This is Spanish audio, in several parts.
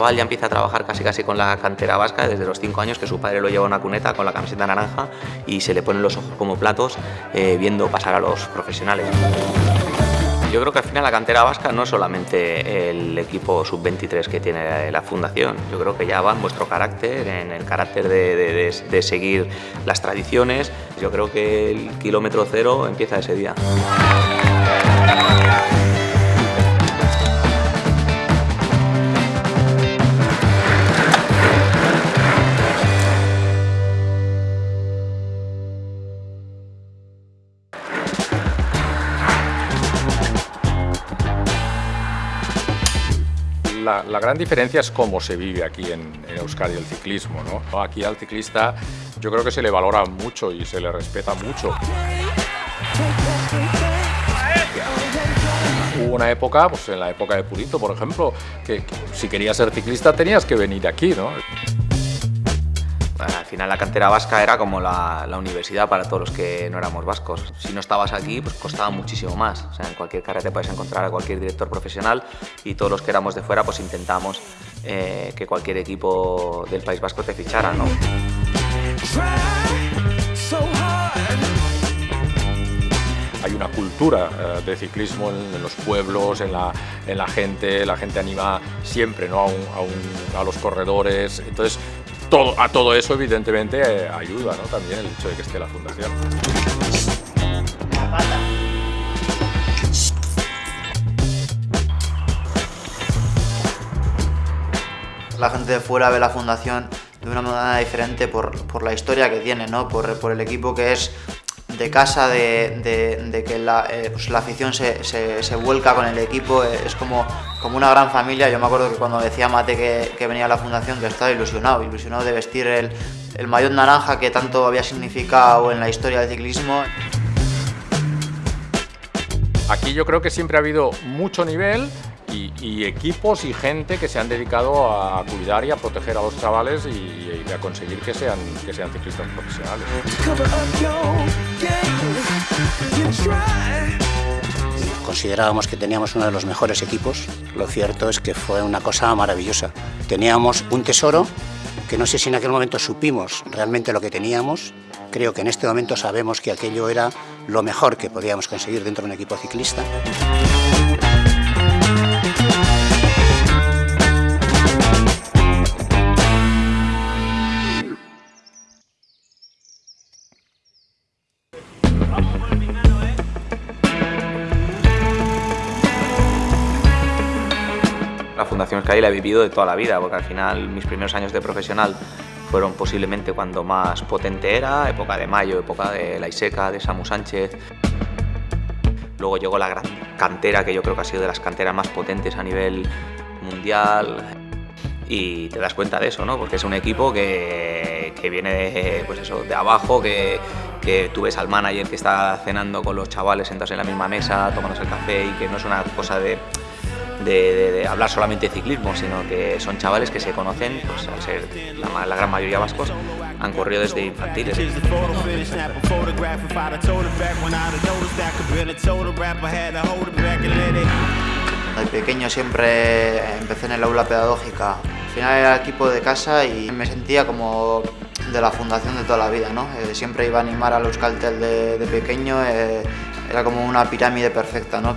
chaval ya empieza a trabajar casi casi con la cantera vasca desde los 5 años que su padre lo lleva a una cuneta con la camiseta naranja y se le ponen los ojos como platos eh, viendo pasar a los profesionales. Yo creo que al final la cantera vasca no es solamente el equipo sub-23 que tiene la fundación, yo creo que ya va en vuestro carácter, en el carácter de, de seguir las tradiciones, yo creo que el kilómetro cero empieza ese día. La, gran diferencia es cómo se vive aquí en, Euskadi el ciclismo. ¿no? Aquí al ciclista yo creo que se le valora mucho y se le respeta mucho. Hubo una época, pues en la época de Purito, por ejemplo, que, que si querías ser ciclista tenías que venir aquí, ¿no? Al final la cantera vasca era como la, universidad para todos los que no éramos vascos. Si no estabas aquí, pues costaba muchísimo más. O sea, en cualquier carrera te puedes encontrar a cualquier director profesional y todos los que éramos de fuera, pues intentamos eh, que cualquier equipo del País Vasco te fichara, ¿no? hay una cultura eh, de ciclismo en, los pueblos, en la, en la, gente, la gente anima siempre ¿no? a, a, los corredores, entonces a todo eso evidentemente eh, ayuda también el hecho de que esté la fundación. La gente de fuera ve la fundación de una manera diferente por, la historia que tiene, ¿no? por, por el equipo que es de casa, de, que la, eh, pues la afición se, vuelca con el equipo, eh, es como, como una gran familia. Yo me acuerdo que cuando decía Mate que, venía a la fundación, que estaba ilusionado, ilusionado de vestir el, el maillot naranja que tanto había significado en la historia del ciclismo. Aquí yo creo que siempre ha habido mucho nivel, y, equipos y gente que se han dedicado a cuidar y a proteger a los chavales y, a conseguir que sean, que sean ciclistas profesionales. Considerábamos que teníamos uno de los mejores equipos, lo cierto es que fue una cosa maravillosa. Teníamos un tesoro que no sé si en aquel momento supimos realmente lo que teníamos, creo que en este momento sabemos que aquello era lo mejor que podíamos conseguir dentro de un equipo ciclista. Fundación Sky la he vivido de toda la vida, porque al final mis primeros años de profesional fueron posiblemente cuando más potente era, época de Mayo, época de La Iseca, de Samu Sánchez. Luego llegó la gran cantera, que yo creo que ha sido de las canteras más potentes a nivel mundial. Y te das cuenta de eso, ¿no? Porque es un equipo que, que viene de, pues eso, de abajo, que, que tú ves al manager que está cenando con los chavales sentados en la misma mesa, tomándose el café y que no es una cosa de de, hablar solamente de ciclismo, sino que son chavales que se conocen, pues al ser la, gran mayoría vascos, han corrido desde infantiles. De pequeño siempre empecé en el aula pedagógica. Al final era equipo de casa y me sentía como de la fundación de toda la vida. ¿no? Eh, siempre iba a animar a los cartel de, pequeño, eh, era como una pirámide perfecta. ¿no?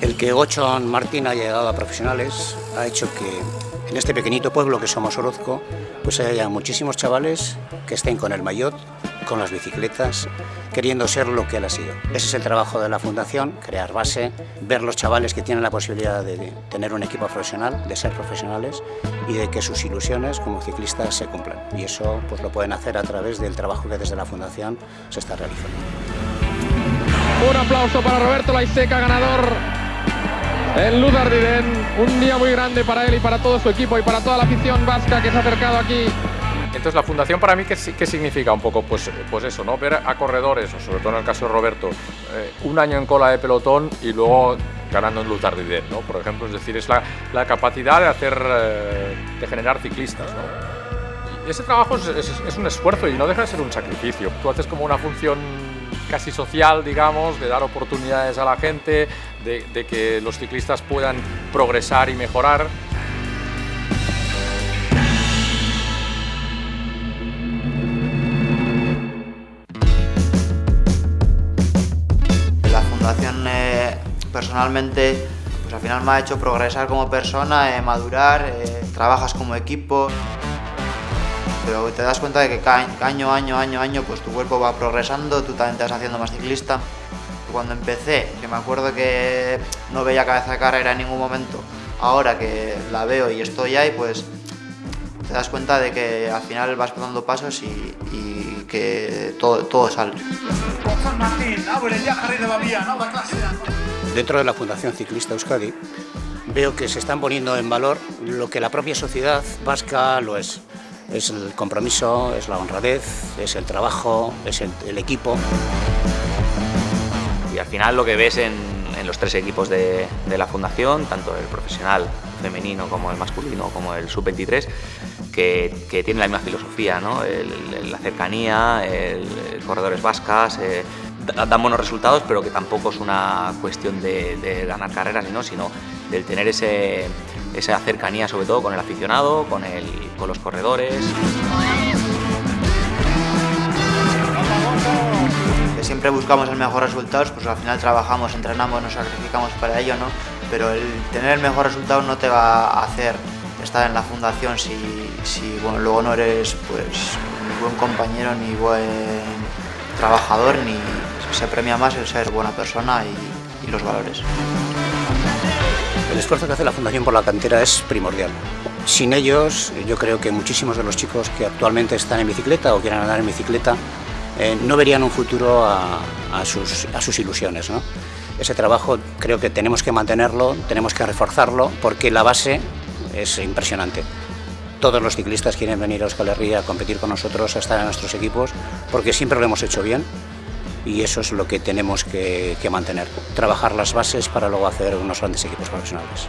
El que Gochon Martín haya llegado a profesionales ha hecho que en este pequeñito pueblo que somos Orozco, pues haya muchísimos chavales que estén con el maillot, con las bicicletas, queriendo ser lo que él ha sido. Ese es el trabajo de la Fundación, crear base, ver los chavales que tienen la posibilidad de tener un equipo profesional, de ser profesionales y de que sus ilusiones como ciclistas se cumplan. Y eso pues, lo pueden hacer a través del trabajo que desde la Fundación se está realizando. Un aplauso para Roberto Laiseca, ganador el Luz un día muy grande para él y para todo su equipo y para toda la afición vasca que se ha acercado aquí. Entonces la fundación para mí, ¿qué, qué significa un poco? Pues, pues eso, ¿no? Ver a corredores, o sobre todo en el caso de Roberto, eh, un año en cola de pelotón y luego ganando en Luz ¿no? Por ejemplo, es decir, es la, la capacidad de hacer, eh, de generar ciclistas, ¿no? Y ese trabajo es, es un esfuerzo y no deja de ser un sacrificio. Tú haces como una función casi social, digamos, de dar oportunidades a la gente, de, que los ciclistas puedan progresar y mejorar. La Fundación eh, personalmente pues al final me ha hecho progresar como persona, eh, madurar, eh, trabajas como equipo pero te das cuenta de que año, año, año, año, pues tu cuerpo va progresando, tú también te vas haciendo más ciclista. Cuando empecé, que me acuerdo que no veía cabeza de carrera en ningún momento, ahora que la veo y estoy ahí, pues te das cuenta de que al final vas dando pasos y, y que todo, todo sale. Dentro de la Fundación Ciclista Euskadi veo que se están poniendo en valor lo que la propia sociedad vasca lo es. Es el compromiso, es la honradez, es el trabajo, es el, equipo. Y al final lo que ves en, los tres equipos de, la fundación, tanto el profesional femenino como el masculino como el sub-23, que, tienen la misma filosofía, ¿no? La cercanía, el, corredores vascas, eh, dan buenos resultados, pero que tampoco es una cuestión de, ganar carreras, ¿no? sino del tener ese, esa cercanía sobre todo con el aficionado, con, el, con los corredores. Siempre buscamos el mejor resultado, pues al final trabajamos, entrenamos, nos sacrificamos para ello, ¿no? Pero el tener el mejor resultado no te va a hacer estar en la fundación si, si bueno, luego no eres pues ni buen compañero, ni buen trabajador, ni se premia más el ser buena persona y, y los valores. El esfuerzo que hace la Fundación por la Cantera es primordial. Sin ellos, yo creo que muchísimos de los chicos que actualmente están en bicicleta o quieren andar en bicicleta eh, no verían un futuro a, sus, ilusiones. Ese trabajo creo que tenemos que mantenerlo, tenemos que reforzarlo, porque la base es impresionante. Todos los ciclistas quieren venir a Euskal Herria a competir con nosotros, a estar en nuestros equipos, porque siempre lo hemos hecho bien y eso es lo que tenemos que, mantener. Trabajar las bases para luego hacer unos grandes equipos profesionales.